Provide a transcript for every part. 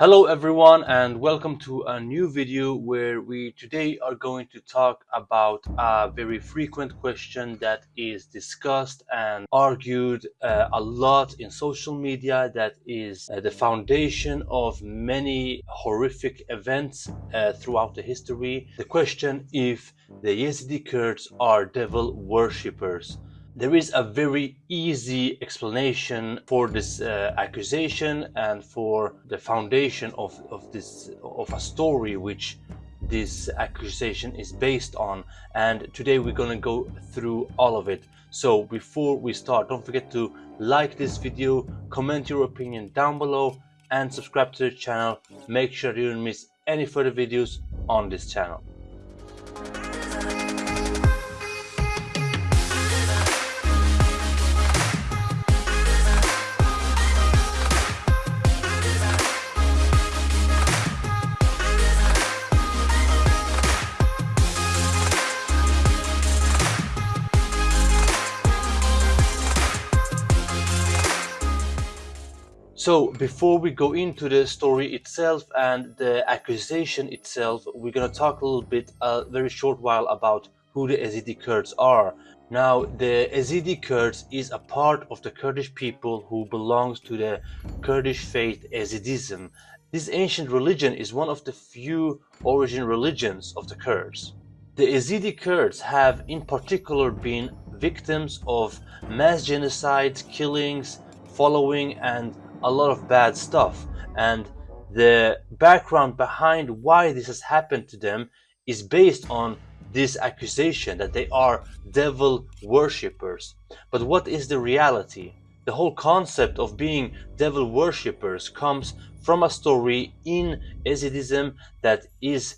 Hello everyone and welcome to a new video where we today are going to talk about a very frequent question that is discussed and argued uh, a lot in social media that is uh, the foundation of many horrific events uh, throughout the history. The question if the Yazidi Kurds are devil worshippers. There is a very easy explanation for this uh, accusation and for the foundation of, of this of a story which this accusation is based on. And today we're gonna go through all of it. So before we start don't forget to like this video comment your opinion down below and subscribe to the channel. Make sure you don't miss any further videos on this channel So before we go into the story itself and the accusation itself, we're gonna talk a little bit, a very short while about who the Yazidi Kurds are. Now, the Yazidi Kurds is a part of the Kurdish people who belongs to the Kurdish faith Yazidism. This ancient religion is one of the few origin religions of the Kurds. The Yazidi Kurds have in particular been victims of mass genocide, killings, following and a lot of bad stuff and the background behind why this has happened to them is based on this accusation that they are devil worshippers. But what is the reality? The whole concept of being devil worshippers comes from a story in Yazidism that is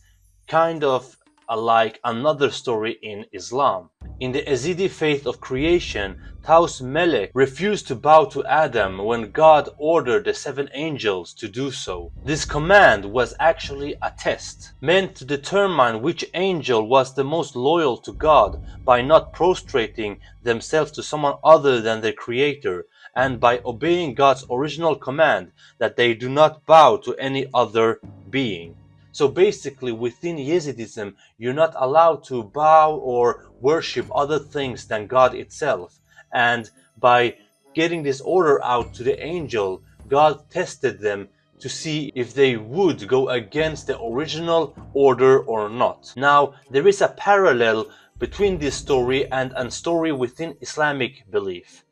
kind of like another story in Islam. In the Yazidi faith of creation, Taus Melek refused to bow to Adam when God ordered the seven angels to do so. This command was actually a test, meant to determine which angel was the most loyal to God by not prostrating themselves to someone other than their creator and by obeying God's original command that they do not bow to any other being. So basically within Yazidism, you're not allowed to bow or worship other things than God itself. And by getting this order out to the angel, God tested them to see if they would go against the original order or not. Now, there is a parallel between this story and a story within Islamic belief.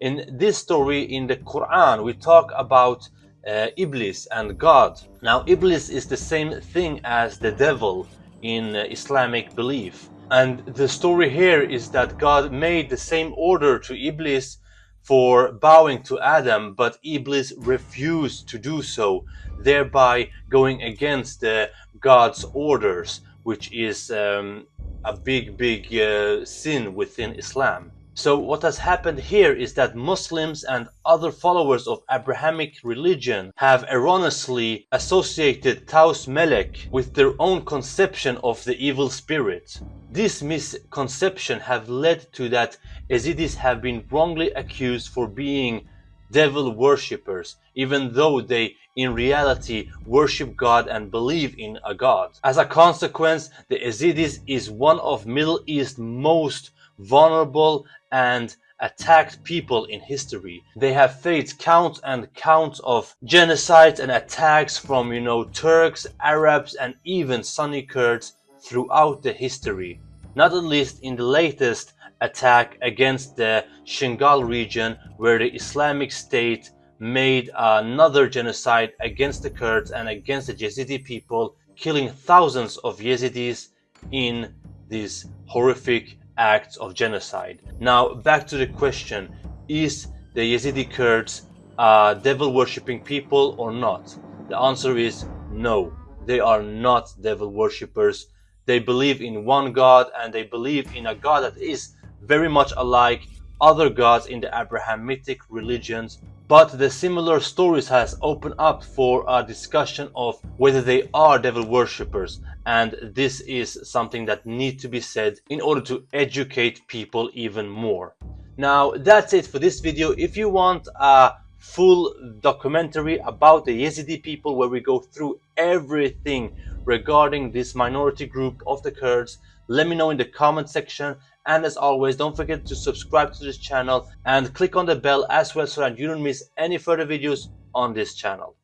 In this story in the Quran, we talk about uh, Iblis and God. Now Iblis is the same thing as the devil in uh, Islamic belief. And the story here is that God made the same order to Iblis for bowing to Adam, but Iblis refused to do so, thereby going against uh, God's orders, which is um, a big, big uh, sin within Islam. So what has happened here is that Muslims and other followers of Abrahamic religion have erroneously associated Taus Melek with their own conception of the evil spirit. This misconception have led to that Yazidis have been wrongly accused for being devil worshippers, even though they in reality worship God and believe in a God. As a consequence, the Yazidis is one of Middle East most vulnerable and attacked people in history. They have faced counts and counts of genocides and attacks from, you know, Turks, Arabs and even Sunni Kurds throughout the history. Not at least in the latest attack against the Shingal region where the Islamic State made another genocide against the Kurds and against the Yazidi people, killing thousands of Yazidis in this horrific acts of genocide. Now back to the question, is the Yazidi Kurds uh, devil worshipping people or not? The answer is no, they are not devil worshippers. They believe in one God and they believe in a God that is very much alike other gods in the Abrahamic religions but the similar stories has opened up for a discussion of whether they are devil worshippers and this is something that needs to be said in order to educate people even more. Now that's it for this video. If you want a full documentary about the Yazidi people where we go through everything regarding this minority group of the Kurds. Let me know in the comment section. And as always, don't forget to subscribe to this channel and click on the bell as well so that you don't miss any further videos on this channel.